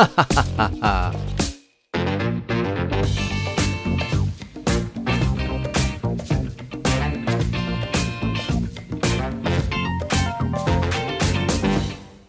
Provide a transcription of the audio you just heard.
Ha ha ha ha. ha